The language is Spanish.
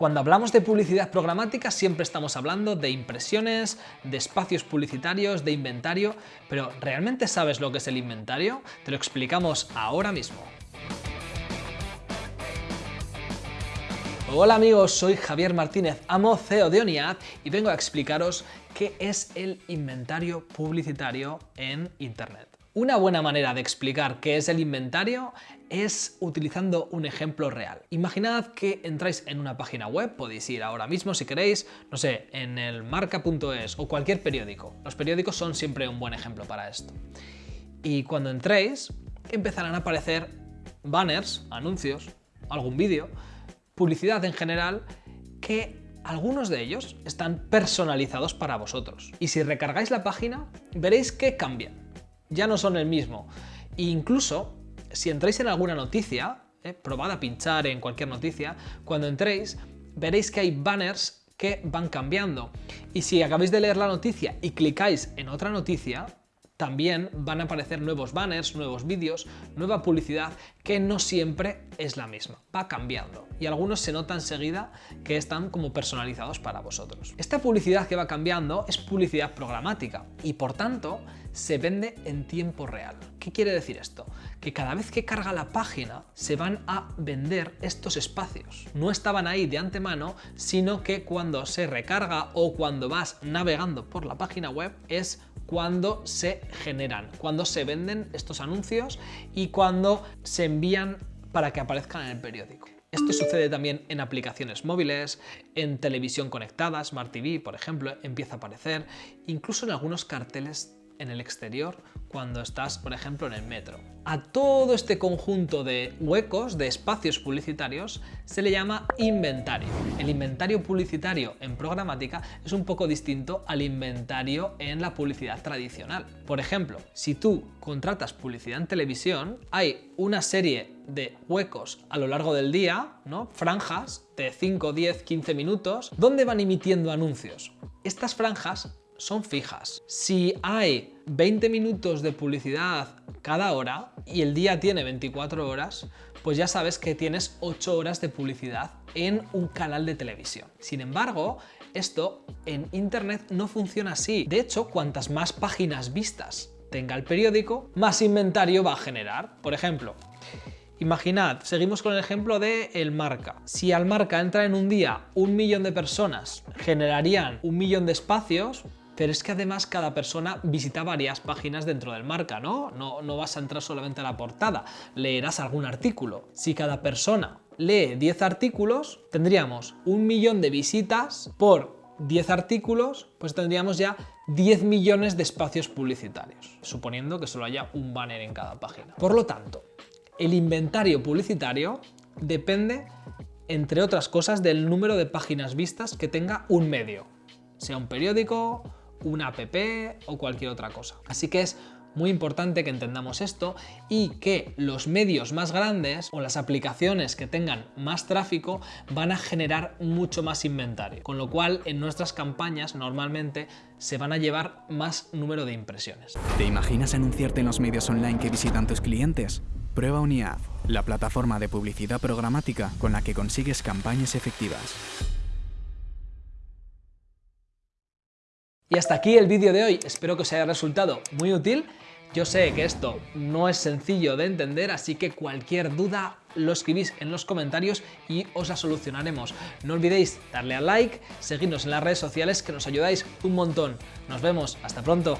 Cuando hablamos de publicidad programática siempre estamos hablando de impresiones, de espacios publicitarios, de inventario, pero ¿realmente sabes lo que es el inventario? Te lo explicamos ahora mismo. Hola amigos, soy Javier Martínez, amo CEO de ONIAD y vengo a explicaros qué es el inventario publicitario en Internet. Una buena manera de explicar qué es el inventario es utilizando un ejemplo real. Imaginad que entráis en una página web, podéis ir ahora mismo si queréis, no sé, en el marca.es o cualquier periódico. Los periódicos son siempre un buen ejemplo para esto. Y cuando entréis, empezarán a aparecer banners, anuncios, algún vídeo, publicidad en general, que algunos de ellos están personalizados para vosotros. Y si recargáis la página, veréis que cambian ya no son el mismo. E incluso, si entráis en alguna noticia, eh, probad a pinchar en cualquier noticia, cuando entréis veréis que hay banners que van cambiando. Y si acabáis de leer la noticia y clicáis en otra noticia, también van a aparecer nuevos banners, nuevos vídeos, nueva publicidad que no siempre es la misma, va cambiando y algunos se nota enseguida que están como personalizados para vosotros. Esta publicidad que va cambiando es publicidad programática y por tanto se vende en tiempo real. ¿Qué quiere decir esto? Que cada vez que carga la página se van a vender estos espacios. No estaban ahí de antemano, sino que cuando se recarga o cuando vas navegando por la página web es cuando se generan, cuando se venden estos anuncios y cuando se envían para que aparezcan en el periódico. Esto sucede también en aplicaciones móviles, en televisión conectada, Smart TV, por ejemplo, empieza a aparecer, incluso en algunos carteles en el exterior cuando estás, por ejemplo, en el metro. A todo este conjunto de huecos, de espacios publicitarios, se le llama inventario. El inventario publicitario en programática es un poco distinto al inventario en la publicidad tradicional. Por ejemplo, si tú contratas publicidad en televisión, hay una serie de huecos a lo largo del día, ¿no? franjas de 5, 10, 15 minutos, donde van emitiendo anuncios. Estas franjas son fijas. Si hay 20 minutos de publicidad cada hora y el día tiene 24 horas, pues ya sabes que tienes 8 horas de publicidad en un canal de televisión. Sin embargo, esto en Internet no funciona así. De hecho, cuantas más páginas vistas tenga el periódico, más inventario va a generar. Por ejemplo, Imaginad, seguimos con el ejemplo de el marca. Si al marca entra en un día un millón de personas, generarían un millón de espacios, pero es que además cada persona visita varias páginas dentro del marca, ¿no? ¿no? No vas a entrar solamente a la portada, leerás algún artículo. Si cada persona lee 10 artículos, tendríamos un millón de visitas por 10 artículos, pues tendríamos ya 10 millones de espacios publicitarios, suponiendo que solo haya un banner en cada página. Por lo tanto, el inventario publicitario depende, entre otras cosas, del número de páginas vistas que tenga un medio, sea un periódico, una app o cualquier otra cosa. Así que es muy importante que entendamos esto y que los medios más grandes o las aplicaciones que tengan más tráfico van a generar mucho más inventario, con lo cual en nuestras campañas normalmente se van a llevar más número de impresiones. ¿Te imaginas anunciarte en los medios online que visitan tus clientes? Prueba UniAd, la plataforma de publicidad programática con la que consigues campañas efectivas. Y hasta aquí el vídeo de hoy, espero que os haya resultado muy útil. Yo sé que esto no es sencillo de entender, así que cualquier duda lo escribís en los comentarios y os la solucionaremos. No olvidéis darle a like, seguirnos en las redes sociales que nos ayudáis un montón. Nos vemos, hasta pronto.